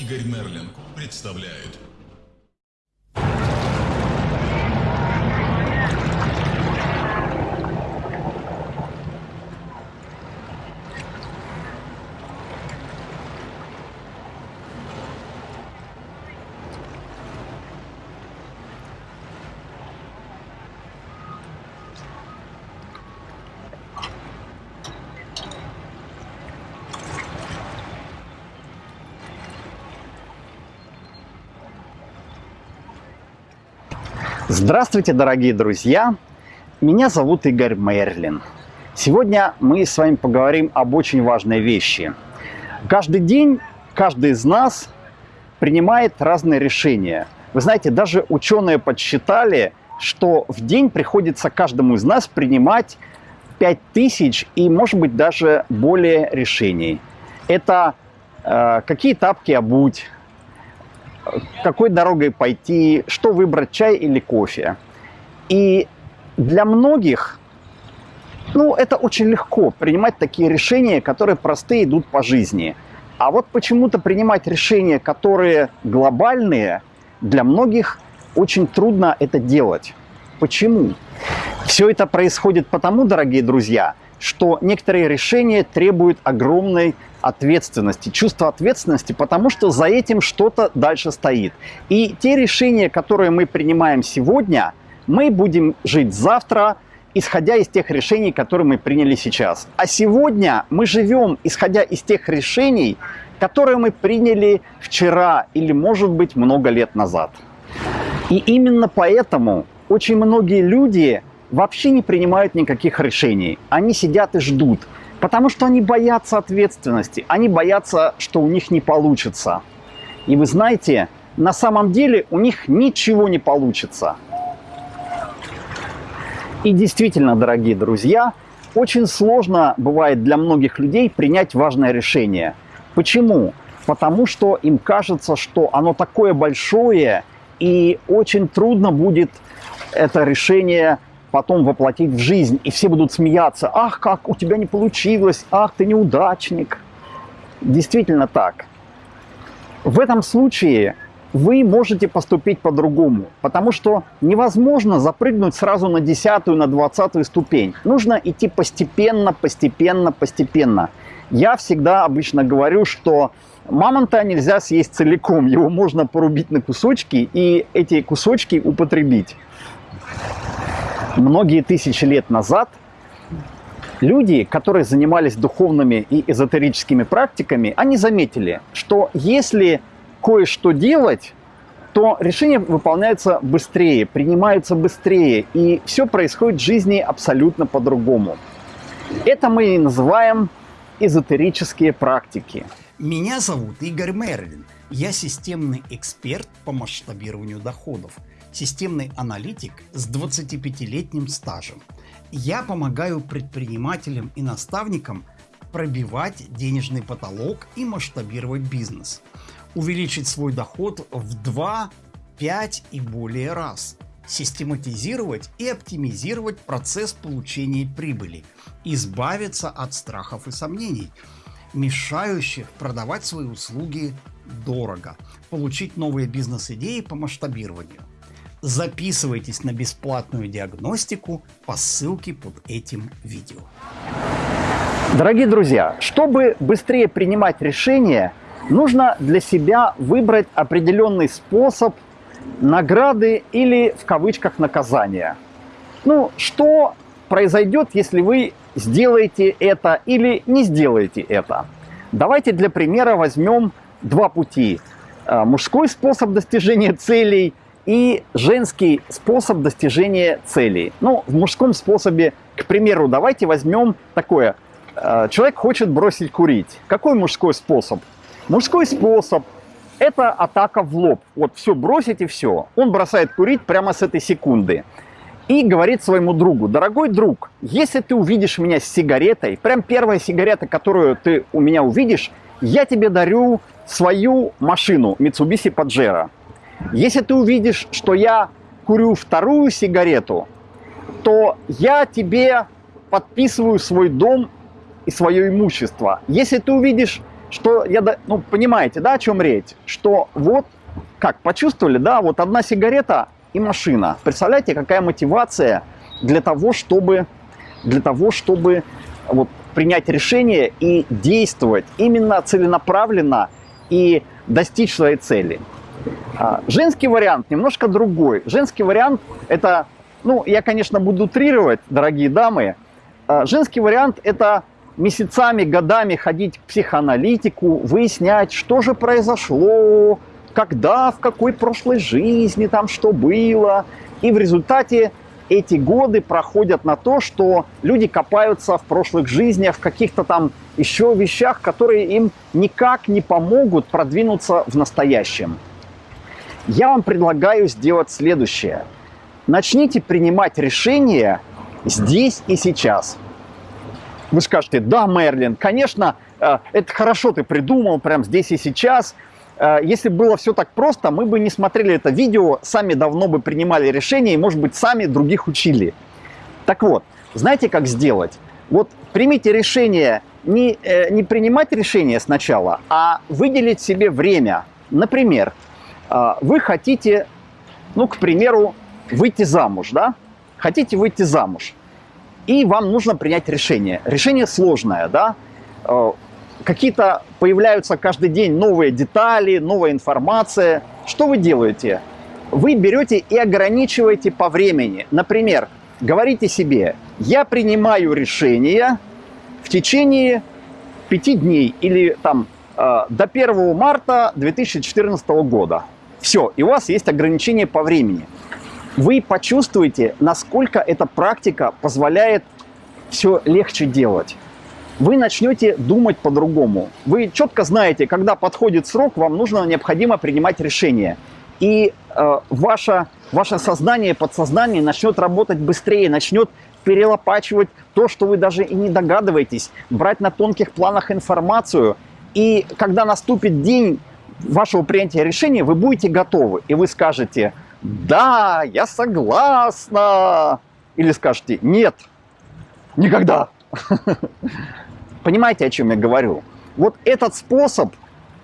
Игорь Мерлин представляют. Здравствуйте, дорогие друзья! Меня зовут Игорь Мерлин. Сегодня мы с вами поговорим об очень важной вещи. Каждый день каждый из нас принимает разные решения. Вы знаете, даже ученые подсчитали, что в день приходится каждому из нас принимать 5000 и, может быть, даже более решений. Это э, какие тапки обуть, какой дорогой пойти, что выбрать, чай или кофе. И для многих, ну, это очень легко принимать такие решения, которые простые идут по жизни. А вот почему-то принимать решения, которые глобальные, для многих очень трудно это делать. Почему? Все это происходит потому, дорогие друзья, что некоторые решения требуют огромной ответственности, чувства ответственности, потому что за этим что-то дальше стоит. И те решения, которые мы принимаем сегодня, мы будем жить завтра, исходя из тех решений, которые мы приняли сейчас. А сегодня мы живем, исходя из тех решений, которые мы приняли вчера или, может быть, много лет назад. И именно поэтому очень многие люди вообще не принимают никаких решений. Они сидят и ждут, потому что они боятся ответственности, они боятся, что у них не получится. И вы знаете, на самом деле у них ничего не получится. И действительно, дорогие друзья, очень сложно бывает для многих людей принять важное решение. Почему? Потому что им кажется, что оно такое большое, и очень трудно будет это решение потом воплотить в жизнь, и все будут смеяться. Ах, как у тебя не получилось, ах, ты неудачник. Действительно так. В этом случае вы можете поступить по-другому, потому что невозможно запрыгнуть сразу на десятую, на двадцатую ступень. Нужно идти постепенно, постепенно, постепенно. Я всегда обычно говорю, что мамонта нельзя съесть целиком, его можно порубить на кусочки и эти кусочки употребить многие тысячи лет назад люди, которые занимались духовными и эзотерическими практиками, они заметили, что если кое-что делать, то решения выполняются быстрее, принимаются быстрее, и все происходит в жизни абсолютно по-другому. Это мы и называем эзотерические практики. Меня зовут Игорь Мерлин. Я системный эксперт по масштабированию доходов – системный аналитик с 25-летним стажем. Я помогаю предпринимателям и наставникам пробивать денежный потолок и масштабировать бизнес, увеличить свой доход в 2, 5 и более раз, систематизировать и оптимизировать процесс получения прибыли, избавиться от страхов и сомнений, мешающих продавать свои услуги дорого, получить новые бизнес-идеи по масштабированию – Записывайтесь на бесплатную диагностику по ссылке под этим видео. Дорогие друзья, чтобы быстрее принимать решения, нужно для себя выбрать определенный способ награды или в кавычках наказания. Ну, что произойдет, если вы сделаете это или не сделаете это? Давайте для примера возьмем два пути. Э, мужской способ достижения целей – и женский способ достижения целей. Ну, в мужском способе, к примеру, давайте возьмем такое. Э, человек хочет бросить курить. Какой мужской способ? Мужской способ – это атака в лоб. Вот все, бросить и все. Он бросает курить прямо с этой секунды. И говорит своему другу, дорогой друг, если ты увидишь меня с сигаретой, прям первая сигарета, которую ты у меня увидишь, я тебе дарю свою машину Mitsubishi Pajero. Если ты увидишь, что я курю вторую сигарету, то я тебе подписываю свой дом и свое имущество. Если ты увидишь, что я, ну, понимаете, да, о чем речь? Что вот, как, почувствовали, да, вот одна сигарета и машина. Представляете, какая мотивация для того, чтобы, для того, чтобы вот, принять решение и действовать именно целенаправленно и достичь своей цели. А, Женский вариант немножко другой. Женский вариант это, ну, я, конечно, буду утрировать, дорогие дамы. А, Женский вариант это месяцами, годами ходить к психоаналитику, выяснять, что же произошло, когда, в какой прошлой жизни там что было. И в результате эти годы проходят на то, что люди копаются в прошлых жизнях, в каких-то там еще вещах, которые им никак не помогут продвинуться в настоящем. Я вам предлагаю сделать следующее. Начните принимать решения здесь и сейчас. Вы скажете, да, Мерлин, конечно, э, это хорошо ты придумал прямо здесь и сейчас. Э, Если было все так просто, мы бы не смотрели это видео, сами давно бы принимали решения и, может быть, сами других учили. Так вот, знаете, как сделать? Вот примите решение не, э, не принимать решение сначала, а выделить себе время. Например, вы хотите, ну, к примеру, выйти замуж, да? Хотите выйти замуж. И вам нужно принять решение. Решение сложное, да? Э, Какие-то появляются каждый день новые детали, новая информация. Что вы делаете? Вы берете и ограничиваете по времени. Например, говорите себе, я принимаю решение в течение пяти дней или там э, до 1 марта 2014 года. Все, и у вас есть ограничение по времени. Вы почувствуете, насколько эта практика позволяет все легче делать. Вы начнете думать по-другому. Вы четко знаете, когда подходит срок, вам нужно, необходимо принимать решение. И э, ваше, ваше сознание, подсознание начнет работать быстрее, начнет перелопачивать то, что вы даже и не догадываетесь, брать на тонких планах информацию. И когда наступит день вашего принятия решения, вы будете готовы. И вы скажете, да, я согласна. Или скажете, нет, никогда. Понимаете, о чем я говорю? Вот этот способ,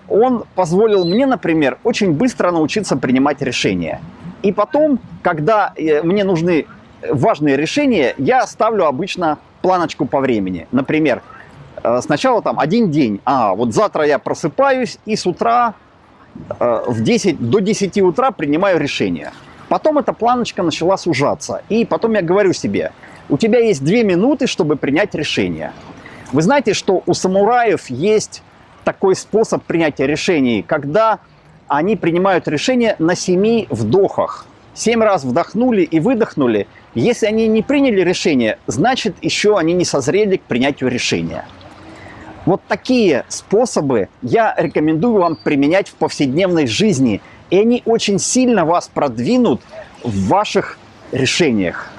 он позволил мне, например, очень быстро научиться принимать решения. И потом, когда э, мне нужны важные решения, я ставлю обычно планочку по времени. Например, э, сначала там один день. А, вот завтра я просыпаюсь и с утра в 10, до 10 утра принимаю решение. Потом эта планочка начала сужаться. И потом я говорю себе, у тебя есть две минуты, чтобы принять решение. Вы знаете, что у самураев есть такой способ принятия решений, когда они принимают решение на семи вдохах. Семь раз вдохнули и выдохнули. Если они не приняли решение, значит еще они не созрели к принятию решения. Вот такие способы я рекомендую вам применять в повседневной жизни. И они очень сильно вас продвинут в ваших решениях.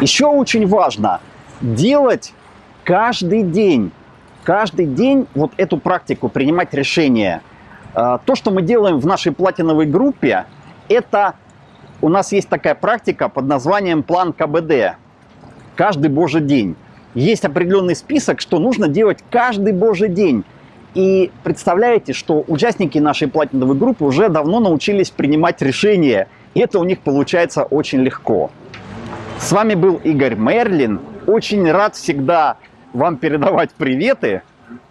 Еще очень важно делать каждый день, каждый день вот эту практику принимать решения. А, То, что мы делаем в нашей платиновой группе, это у нас есть такая практика под названием план КБД. Каждый божий день. Есть определенный список, что нужно делать каждый божий день. И представляете, что участники нашей платиновой группы уже давно научились принимать решения. И это у них получается очень легко. С вами был Игорь Мерлин. Очень рад всегда вам передавать приветы.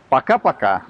Пока-пока.